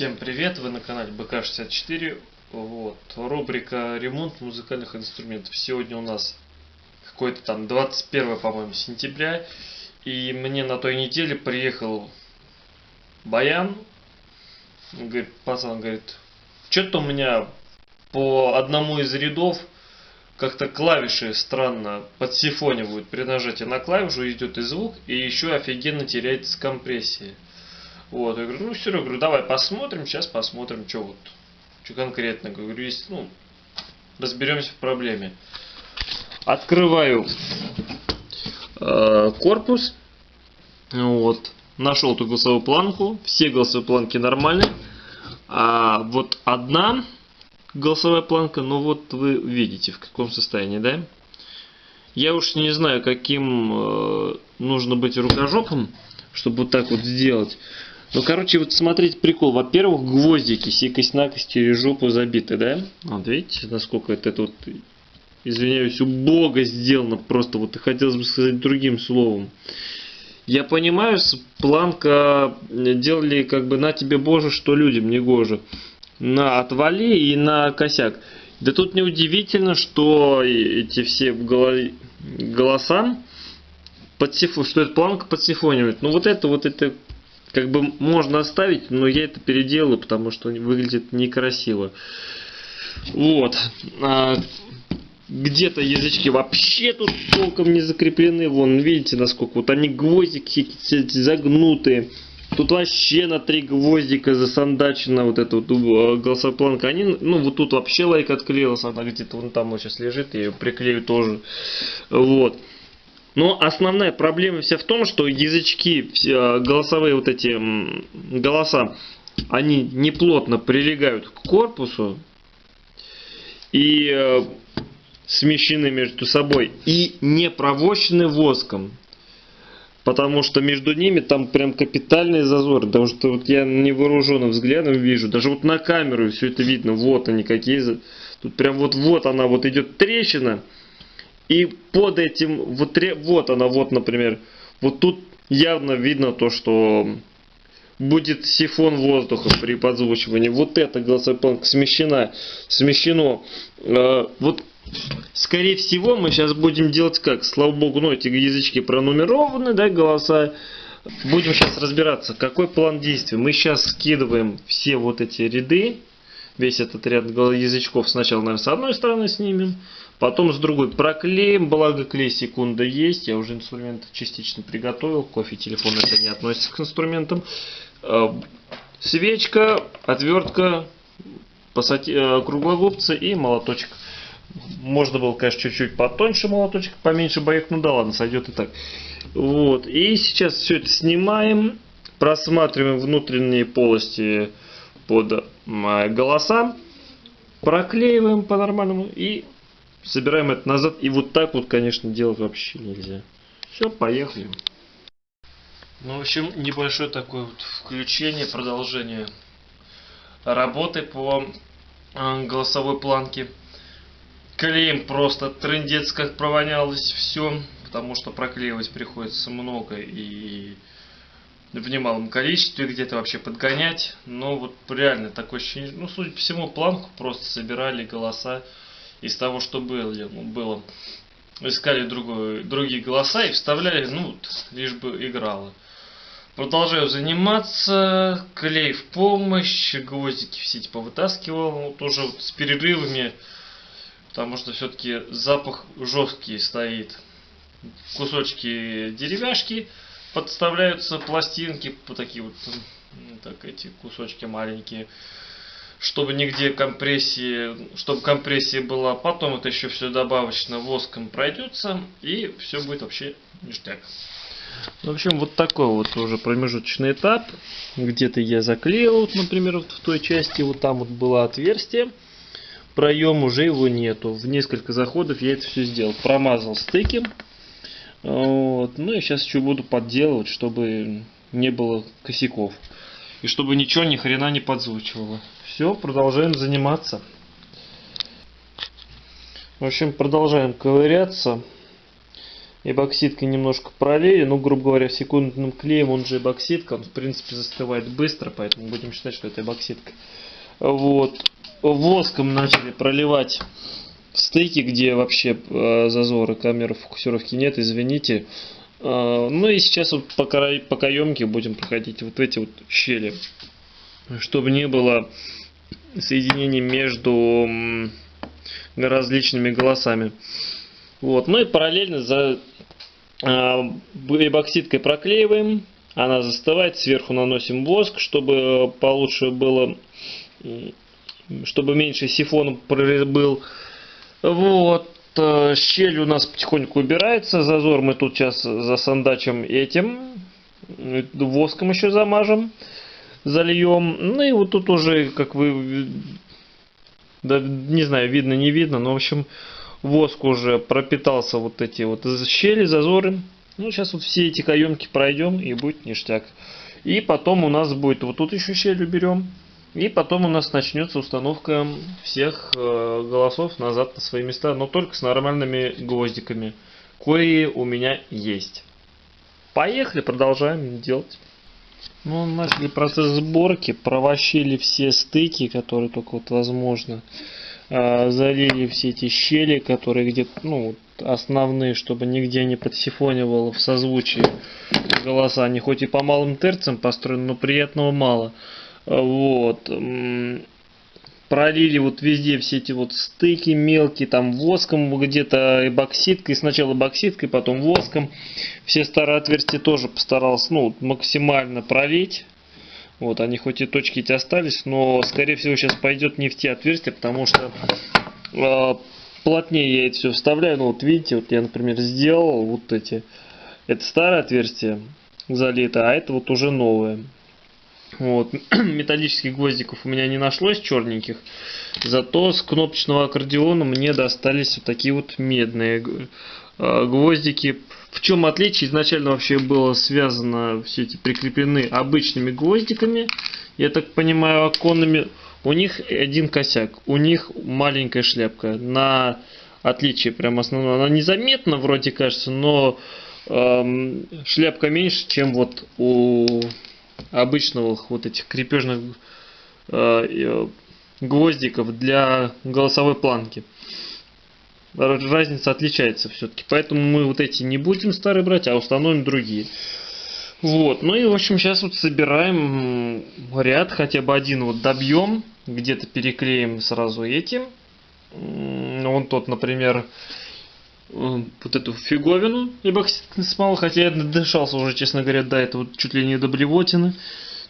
Всем привет, вы на канале БК64. Вот, рубрика ремонт музыкальных инструментов. Сегодня у нас какой-то там 21, по-моему, сентября. И мне на той неделе приехал Баян. Говорит, пацан, говорит, что-то у меня по одному из рядов как-то клавиши странно подсифонивают. При нажатии на клавишу идет и звук, и еще офигенно теряется компрессия. Вот, я говорю, ну я говорю, давай посмотрим, сейчас посмотрим, что вот, что конкретно. Говорю, есть, ну, разберемся в проблеме. Открываю э, корпус, вот, нашел эту голосовую планку, все голосовые планки нормальные, а вот одна голосовая планка, ну вот вы видите в каком состоянии, да? Я уж не знаю, каким э, нужно быть рукожопом, чтобы вот так вот сделать. Ну, короче, вот смотрите прикол. Во-первых, гвоздики сикость-накость через жопу забиты, да? Вот видите, насколько это, это вот, извиняюсь, убого сделано. Просто вот хотелось бы сказать другим словом. Я понимаю, планка делали как бы на тебе боже, что людям не гоже. На отвали и на косяк. Да тут неудивительно, что эти все голоса подсифу, что эта планка подсифонивает. Ну вот это вот это как бы можно оставить, но я это переделаю, потому что выглядит некрасиво. Вот. А, Где-то язычки вообще тут толком не закреплены. Вон, видите, насколько вот они гвоздики загнутые. Тут вообще на три гвоздика засандачена вот эта вот э, голосовая планка. Они, ну, вот тут вообще лайк отклеилась. Она где-то вон там вот сейчас лежит. Я ее приклею тоже. Вот. Но основная проблема вся в том, что язычки, голосовые вот эти голоса, они неплотно прилегают к корпусу и э, смещены между собой и не провощены воском. Потому что между ними там прям капитальный зазор. Потому что вот я невооруженным взглядом вижу. Даже вот на камеру все это видно. Вот они какие. Тут прям вот, вот она вот идет трещина. И под этим, вот, вот она, вот, например, вот тут явно видно то, что будет сифон воздуха при подзвучивании. Вот эта голосовая планка смещена, смещено. Э, вот, скорее всего, мы сейчас будем делать как? Слава богу, ну, эти язычки пронумерованы, да, голоса. Будем сейчас разбираться, какой план действий. Мы сейчас скидываем все вот эти ряды, весь этот ряд язычков сначала, наверное, с одной стороны снимем, Потом с другой проклеим, благо клей секунда есть. Я уже инструмент частично приготовил. Кофе, телефон это не относится к инструментам. Э, свечка, отвертка, э, круглогубцы и молоточек. Можно было, конечно, чуть-чуть потоньше молоточек, поменьше боек, ну да ладно, сойдет и так. Вот. И сейчас все это снимаем, просматриваем внутренние полости под э, голоса, проклеиваем по-нормальному и Собираем это назад. И вот так вот, конечно, делать вообще нельзя. Все, поехали. Ну, в общем, небольшое такое вот включение, продолжение работы по э, голосовой планке. Клеим просто трендец как провонялось все, потому что проклеивать приходится много и в немалом количестве, где-то вообще подгонять. Но вот реально такое ощущение, ну, судя по всему, планку просто собирали голоса из того, что было, ну, было. искали другой, другие голоса и вставляли, ну, лишь бы играло. Продолжаю заниматься, клей в помощь, гвоздики все типа вытаскивал, вот уже вот с перерывами, потому что все-таки запах жесткий стоит. Кусочки деревяшки подставляются, пластинки, вот такие вот, так эти кусочки маленькие чтобы нигде компрессии, чтобы компрессия была. Потом это еще все добавочно воском пройдется и все будет вообще ништяк. В общем, вот такой вот уже промежуточный этап. Где-то я заклеил, вот, например, вот в той части, вот там вот было отверстие. Проем уже его нету. В несколько заходов я это все сделал. Промазал стыки. Вот. Ну и сейчас еще буду подделывать, чтобы не было косяков. И чтобы ничего ни хрена не подзвучивало. Все, продолжаем заниматься. В общем, продолжаем ковыряться. эбоксидкой немножко пролили, ну, грубо говоря, секундным клеем, он же эбоксидка, он, в принципе, застывает быстро, поэтому будем считать, что это эбоксидка. Вот. Воском начали проливать стыки, где вообще э, зазоры камеры фокусировки нет, извините. Э, ну и сейчас вот по, по каемке будем проходить вот эти вот щели, чтобы не было соединений между различными голосами. Вот. Ну и параллельно за э, эбоксидкой проклеиваем, она застывает, сверху наносим воск, чтобы получше было, чтобы меньше сифон был. Вот. Э, щель у нас потихоньку убирается. Зазор мы тут сейчас засандачим этим. Воском еще замажем. Зальем. Ну и вот тут уже, как вы... Да, не знаю, видно, не видно. Но, в общем, воск уже пропитался вот эти вот щели, зазоры. Ну, сейчас вот все эти каемки пройдем и будет ништяк. И потом у нас будет, вот тут еще щель уберем. И потом у нас начнется установка всех э, голосов назад на свои места, но только с нормальными гвоздиками, кои у меня есть. Поехали, продолжаем делать. Ну, начали процесс сборки, провощили все стыки, которые только вот возможно. Э, залили все эти щели, которые где-то, ну, основные, чтобы нигде не подсифонивало в созвучии голоса. Они хоть и по малым терцам построены, но приятного мало. Вот. Пролили вот везде все эти вот стыки мелкие, там воском где-то эбоксидкой, сначала эбоксидкой, потом воском. Все старые отверстия тоже постарался ну, максимально пролить. Вот, они хоть и точки эти остались, но скорее всего сейчас пойдет не в те отверстия, потому что э, плотнее я это все вставляю. Ну вот видите, вот я, например, сделал вот эти. Это старое отверстие залито, а это вот уже новое. Вот. Металлических гвоздиков у меня не нашлось черненьких. Зато с кнопочного аккордеона мне достались вот такие вот медные э, гвоздики. В чем отличие? Изначально вообще было связано, все эти прикреплены обычными гвоздиками. Я так понимаю, оконными. У них один косяк. У них маленькая шляпка. На отличие прям основное. Она незаметна вроде кажется, но эм, шляпка меньше, чем вот у обычных вот этих крепежных э, э, гвоздиков для голосовой планки. Разница отличается все-таки. Поэтому мы вот эти не будем старые брать, а установим другие. Вот, ну и в общем сейчас вот собираем ряд, хотя бы один вот добьем, где-то переклеим сразу этим. Вон тот, например, вот эту фиговину эбоксидной смолы, хотя я дышался уже, честно говоря, до этого чуть ли не до блевотины.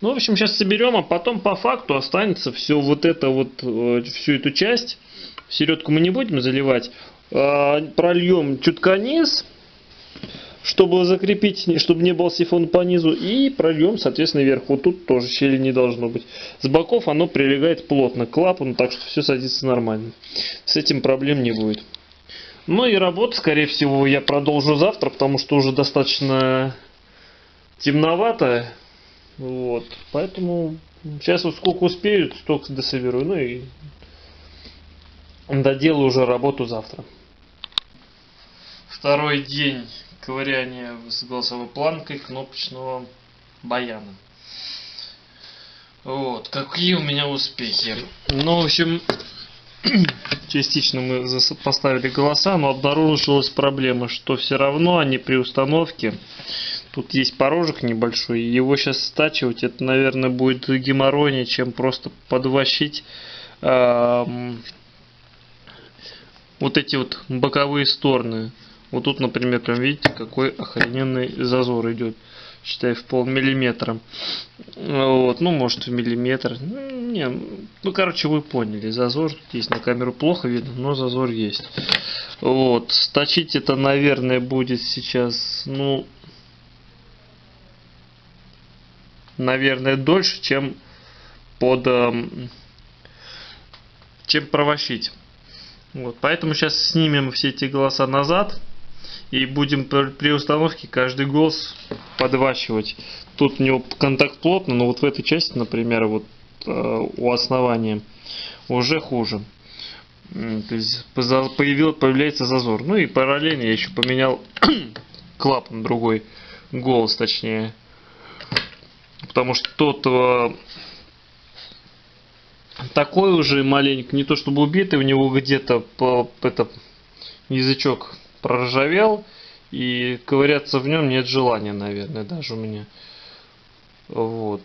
Ну, в общем, сейчас соберем, а потом по факту останется все вот это вот, э, всю эту часть. Середку мы не будем заливать. А, прольем чутка низ, чтобы закрепить, чтобы не был сифон по низу. И прольем, соответственно, вверх. Вот тут тоже щели не должно быть. С боков оно прилегает плотно к клапану, так что все садится нормально. С этим проблем не будет. Ну и работу, скорее всего, я продолжу завтра, потому что уже достаточно темновато. Вот. Поэтому сейчас вот сколько успею, столько дособеру. Ну и доделаю уже работу завтра. Второй день ковыряния с голосовой планкой кнопочного баяна. Вот, какие у меня успехи. Ну, в общем, частично мы поставили голоса, но обнаружилась проблема, что все равно они при установке, тут есть порожек небольшой, его сейчас стачивать, это, наверное, будет геморройнее, чем просто подвощить э, вот эти вот боковые стороны. Вот тут, например, прям видите, какой охрененный зазор идет считай, в полмиллиметра. Вот, ну, может, в миллиметр. Не, ну, короче, вы поняли. Зазор есть на камеру плохо видно, но зазор есть. Вот, сточить это, наверное, будет сейчас, ну, наверное, дольше, чем под, эм, чем провощить. Вот, поэтому сейчас снимем все эти голоса назад и будем при установке каждый голос подвачивать. Тут у него контакт плотно, но вот в этой части, например, вот э, у основания уже хуже. То есть появил, появляется зазор. Ну и параллельно я еще поменял клапан другой, голос точнее. Потому что тот э, такой уже маленький, не то чтобы убитый, у него где-то это, язычок проржавел. И ковыряться в нем нет желания, наверное, даже у меня. Вот.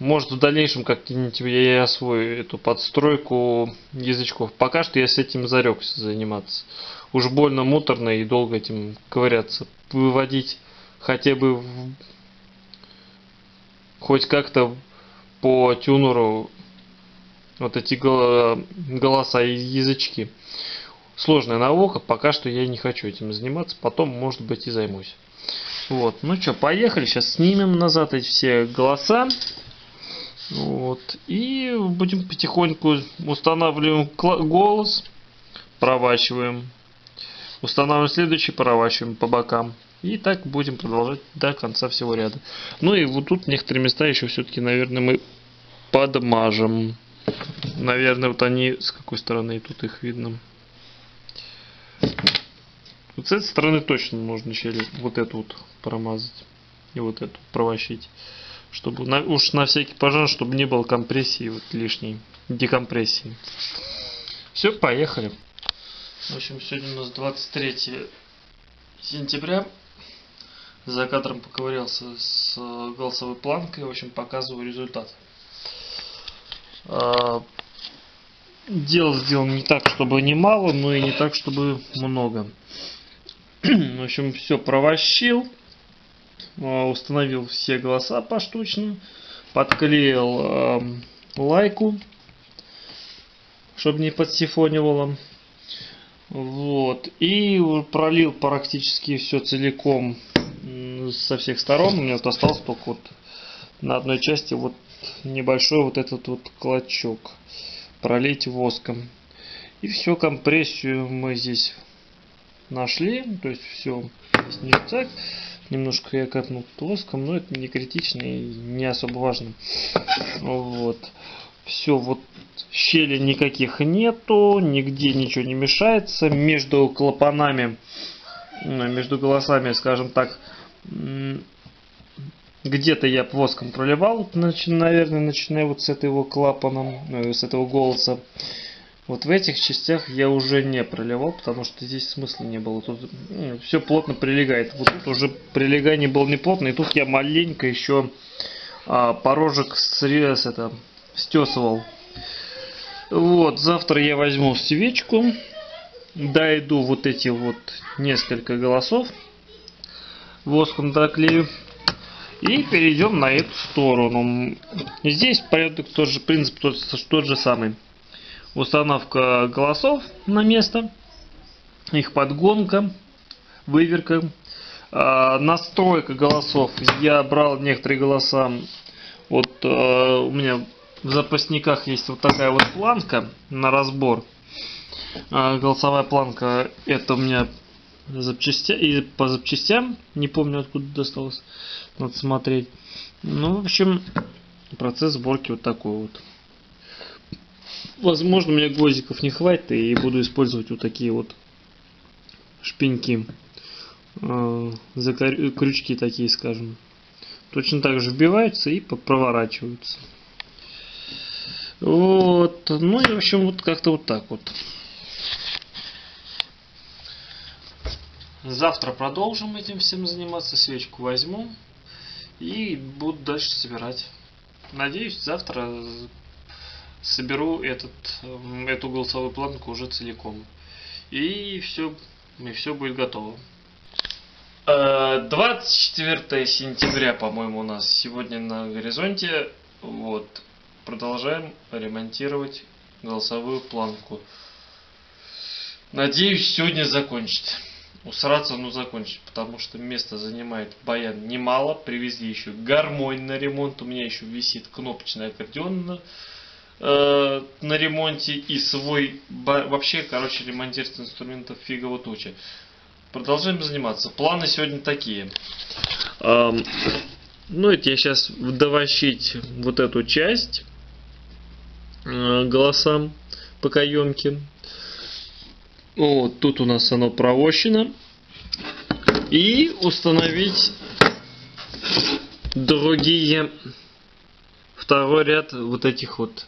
Может в дальнейшем как-нибудь я освою эту подстройку язычков. Пока что я с этим зарекся заниматься. Уж больно муторно и долго этим ковыряться. Выводить хотя бы в... хоть как-то по тюнеру вот эти голоса и язычки. Сложная наука, пока что я не хочу этим заниматься, потом, может быть, и займусь. Вот, ну что, поехали, сейчас снимем назад эти все голоса. Вот, и будем потихоньку устанавливаем голос, проворачиваем. Устанавливаем следующий, проворачиваем по бокам. И так будем продолжать до конца всего ряда. Ну и вот тут некоторые места еще все-таки, наверное, мы подмажем. Наверное, вот они с какой стороны тут их видно. Вот с этой стороны точно можно щель вот эту вот промазать. И вот эту провощить. Чтобы на, уж на всякий пожар, чтобы не было компрессии вот лишней, декомпрессии. Все, поехали. В общем, сегодня у нас 23 сентября. За кадром поковырялся с голосовой планкой. В общем, показываю результат. А, дело сделано не так, чтобы не мало, но и не так, чтобы много. В общем, все провощил. А, установил все голоса поштучно. Подклеил э, лайку, чтобы не подсифонивало. Вот. И пролил практически все целиком со всех сторон. У меня вот остался только вот на одной части вот небольшой вот этот вот клочок. Пролить воском. И все, компрессию мы здесь нашли. То есть все здесь не так. Немножко я капнул воском, но это не критично и не особо важно. Вот. Все, вот щели никаких нету, нигде ничего не мешается. Между клапанами, между голосами, скажем так, где-то я воском проливал, наверное, начиная вот с этого клапана, э, с этого голоса. Вот в этих частях я уже не проливал, потому что здесь смысла не было. Тут ну, все плотно прилегает. Вот тут уже прилегание было не плотно, и тут я маленько еще а, порожек срез это стесывал. Вот, завтра я возьму свечку, дойду вот эти вот несколько голосов, воском доклею. И перейдем на эту сторону. Здесь порядок тот же принцип тот, тот же самый установка голосов на место, их подгонка, выверка, э, настройка голосов. Я брал некоторые голоса, вот э, у меня в запасниках есть вот такая вот планка на разбор. Э, голосовая планка, это у меня запчастя и по запчастям, не помню откуда досталось, надо смотреть. Ну, в общем, процесс сборки вот такой вот. Возможно, у меня гвоздиков не хватит, и буду использовать вот такие вот шпеньки. Э, крючки такие, скажем. Точно так же вбиваются и проворачиваются. Вот. Ну и в общем вот как-то вот так вот. Завтра продолжим этим всем заниматься. Свечку возьму и буду дальше собирать. Надеюсь, завтра соберу этот, эм, эту голосовую планку уже целиком. И все, и все будет готово. 24 э, сентября, по-моему, у нас сегодня на горизонте. Вот. Продолжаем ремонтировать голосовую планку. Надеюсь, сегодня закончить. Усраться, ну закончить, потому что место занимает баян немало. Привезли еще гармонь на ремонт. У меня еще висит кнопочный аккордеон э, на ремонте и свой вообще, короче, ремонтировать инструментов фигово туча. Продолжаем заниматься. Планы сегодня такие. Эм, ну, это я сейчас довощить вот эту часть э, голосам по каемке. Вот, тут у нас оно провощено. И установить другие, второй ряд вот этих вот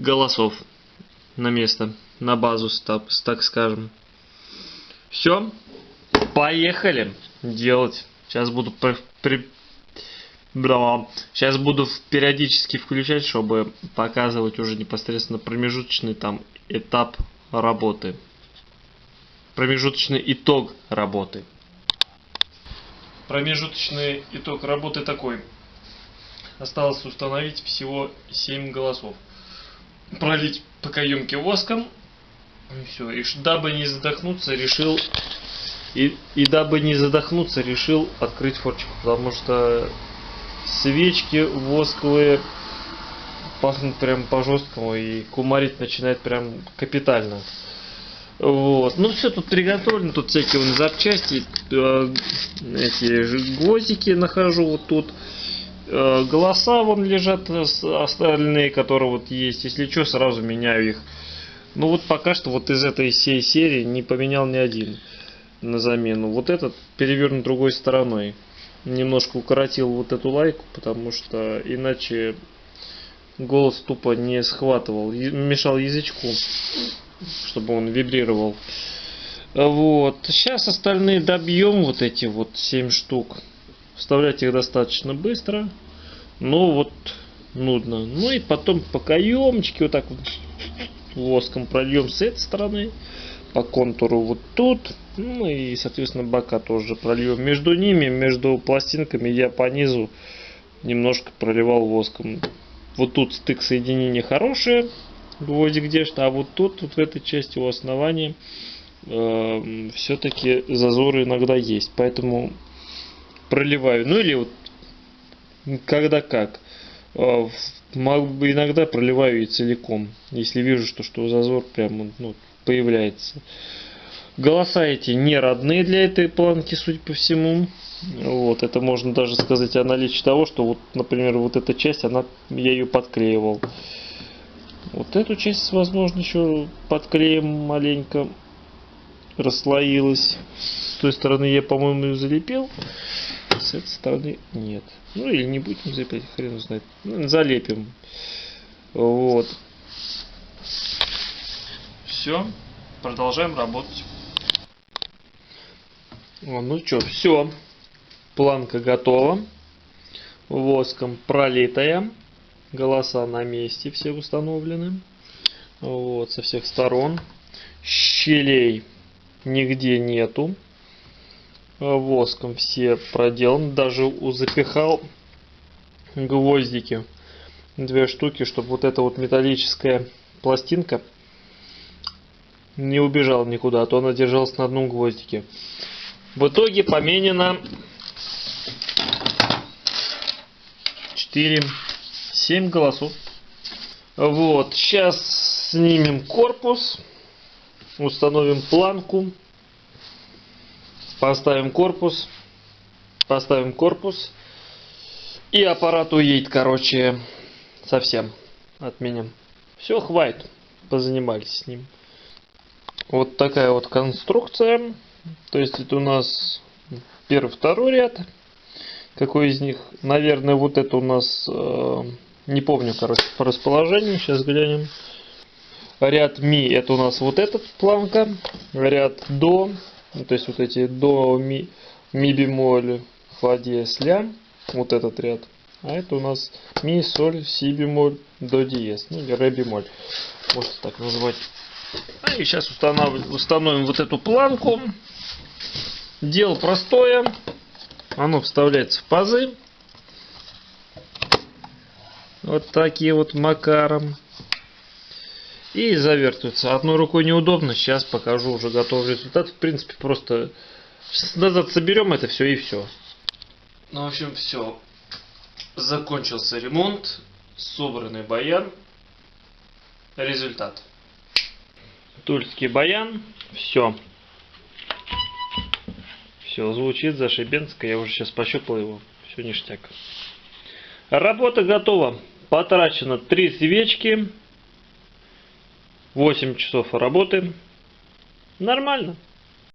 голосов на место, на базу, так, скажем. Все, поехали делать. Сейчас буду при, при, Сейчас буду периодически включать, чтобы показывать уже непосредственно промежуточный там этап работы. Промежуточный итог работы. Промежуточный итог работы такой. Осталось установить всего 7 голосов. Пролить по каемке воском. И все. И дабы не задохнуться, решил... И, и дабы не задохнуться, решил открыть форчику. Потому что свечки восковые пахнут прям по-жесткому и кумарить начинает прям капитально. Вот. Ну все тут приготовлено, тут всякие вон запчасти, э, эти гвоздики нахожу вот тут. Э, голоса вон лежат остальные, которые вот есть. Если что, сразу меняю их. Ну вот пока что вот из этой всей серии не поменял ни один на замену. Вот этот перевернут другой стороной немножко укоротил вот эту лайку, потому что иначе голос тупо не схватывал, мешал язычку, чтобы он вибрировал. Вот. Сейчас остальные добьем, вот эти вот 7 штук. Вставлять их достаточно быстро. Но вот нудно. Ну и потом по каемочке вот так вот воском прольем с этой стороны по контуру вот тут. Ну и, соответственно, бока тоже прольем. Между ними, между пластинками я по низу немножко проливал воском. Вот тут стык соединения хорошие, гвоздик где-то, а вот тут, вот в этой части у основания э, все-таки зазоры иногда есть. Поэтому проливаю. Ну или вот когда как. Э, иногда проливаю и целиком, если вижу, что, что зазор прям ну, появляется. Голоса эти не родные для этой планки, судя по всему. Вот, это можно даже сказать о наличии того, что вот, например, вот эта часть, она, я ее подклеивал. Вот эту часть, возможно, еще подклеим маленько расслоилась. С той стороны я, по-моему, ее залепил. С этой стороны нет. Ну или не будем залепить, хрен знает. Ну, залепим. Вот. Все, продолжаем работать. Ну что, все. Планка готова. Воском пролитая. Голоса на месте все установлены. Вот, со всех сторон. Щелей нигде нету. Воском все проделан. Даже запихал гвоздики. Две штуки, чтобы вот эта вот металлическая пластинка не убежал никуда, а то она держалась на одном гвоздике. В итоге поменено 4, 7 голосов. Вот, сейчас снимем корпус, установим планку, поставим корпус, поставим корпус, и аппарат уедет, короче, совсем от меня. Все, хватит, позанимались с ним. Вот такая вот конструкция. То есть это у нас первый, второй ряд. Какой из них? Наверное, вот это у нас, э, не помню, короче, по расположению. Сейчас глянем. Ряд ми, это у нас вот этот планка. Ряд до, то есть вот эти до, ми, ми бемоль, фа диез, ля. Вот этот ряд. А это у нас ми, соль, си бемоль, до диез. Ну или ре бемоль. Можно так назвать. А и сейчас устанавливаем, установим вот эту планку. Дело простое. Оно вставляется в пазы. Вот такие вот макаром. И завертывается. Одной рукой неудобно. Сейчас покажу уже готовый результат. В принципе, просто назад соберем это все и все. Ну, в общем, все. Закончился ремонт. Собранный баян. Результат. Тульский баян. Все. Все, звучит зашибенско. Я уже сейчас пощупал его. Все ништяк. Работа готова. Потрачено 3 свечки. 8 часов работы. Нормально.